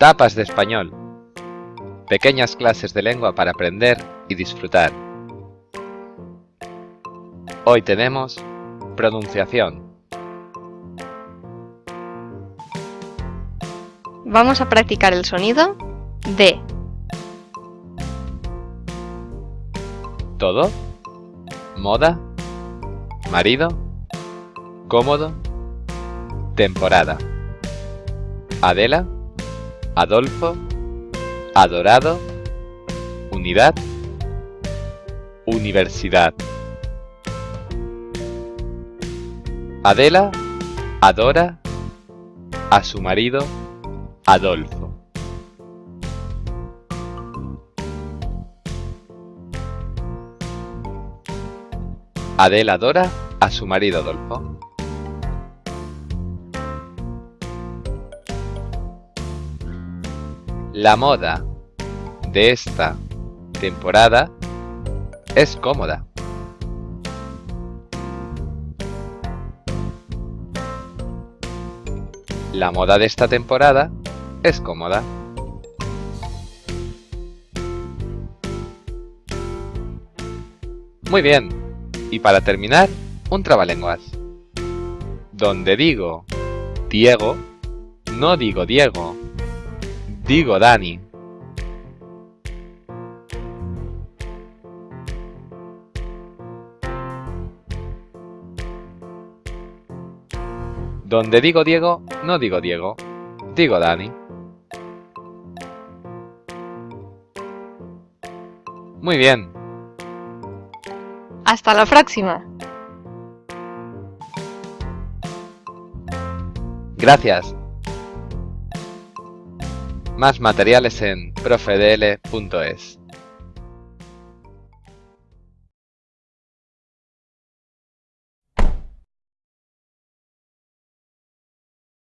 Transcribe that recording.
Tapas de español. Pequeñas clases de lengua para aprender y disfrutar. Hoy tenemos pronunciación. Vamos a practicar el sonido de todo, moda, marido, cómodo, temporada, Adela, Adolfo, adorado, unidad, universidad. Adela adora a su marido Adolfo. Adela adora a su marido Adolfo. La moda de esta temporada es cómoda. La moda de esta temporada es cómoda. Muy bien. Y para terminar, un trabalenguas. Donde digo Diego, no digo Diego, digo Dani. Donde digo Diego, no digo Diego, digo Dani. Muy bien. Hasta la próxima. Gracias. Más materiales en profedl.es.